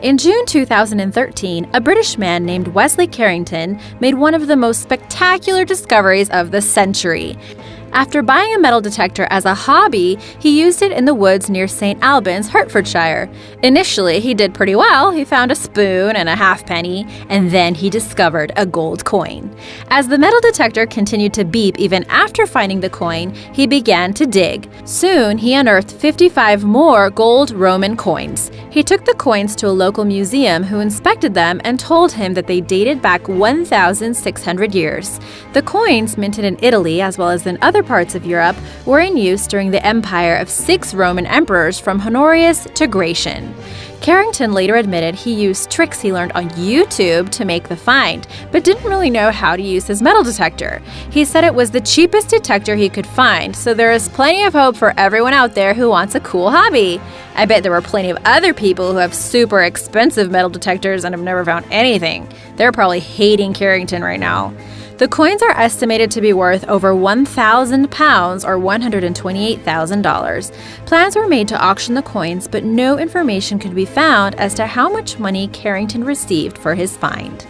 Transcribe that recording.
In June 2013, a British man named Wesley Carrington made one of the most spectacular discoveries of the century. After buying a metal detector as a hobby, he used it in the woods near St. Albans, Hertfordshire. Initially, he did pretty well. He found a spoon and a halfpenny, and then he discovered a gold coin. As the metal detector continued to beep even after finding the coin, he began to dig. Soon, he unearthed 55 more gold Roman coins. He took the coins to a local museum who inspected them and told him that they dated back 1,600 years. The coins, minted in Italy as well as in other other parts of Europe were in use during the empire of six Roman emperors from Honorius to Gratian. Carrington later admitted he used tricks he learned on YouTube to make the find, but didn't really know how to use his metal detector. He said it was the cheapest detector he could find, so there is plenty of hope for everyone out there who wants a cool hobby. I bet there were plenty of other people who have super expensive metal detectors and have never found anything. They're probably hating Carrington right now. The coins are estimated to be worth over 1,000 pounds or $128,000. Plans were made to auction the coins, but no information could be found as to how much money Carrington received for his find.